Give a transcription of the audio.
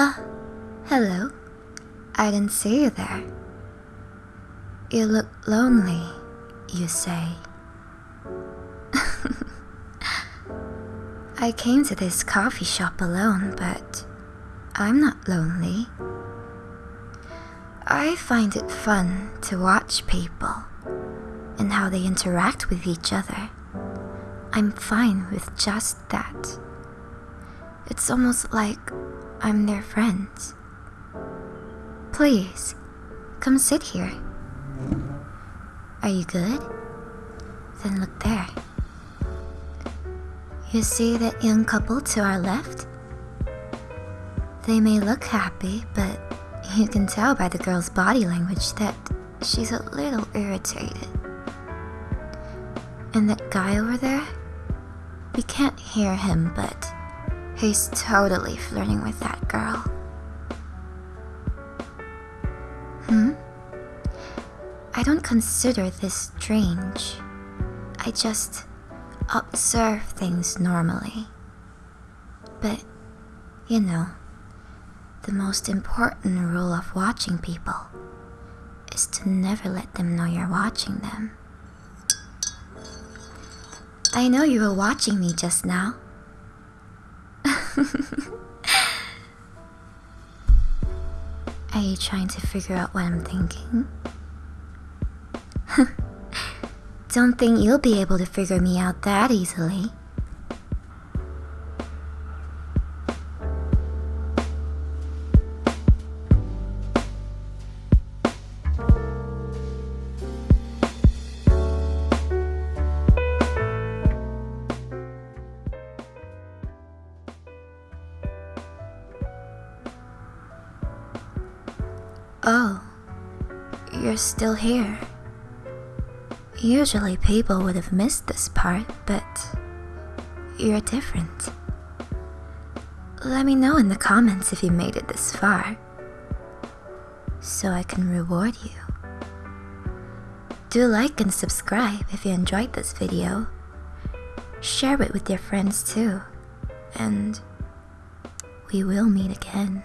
Ah, I didn't see you there. You look lonely, you say. I came to this coffee shop alone, but I'm not lonely. I find it fun to watch people and how they interact with each other. I'm fine with just that. It's almost like I'm their friend. Please, come sit here. Are you good? Then look there. You see that young couple to our left? They may look happy, but you can tell by the girl's body language that she's a little irritated. And that guy over there? We can't hear him, but he's totally flirting with that girl. Hmm? I don't consider this strange. I just observe things normally. But, you know, the most important rule of watching people is to never let them know you're watching them. I know you were watching me just now. Are you trying to figure out what I'm thinking? Don't think you'll be able to figure me out that easily. Oh, you're still here. Usually people would have missed this part, but you're different. Let me know in the comments if you made it this far, so I can reward you. Do like and subscribe if you enjoyed this video. Share it with your friends too, and we will meet again.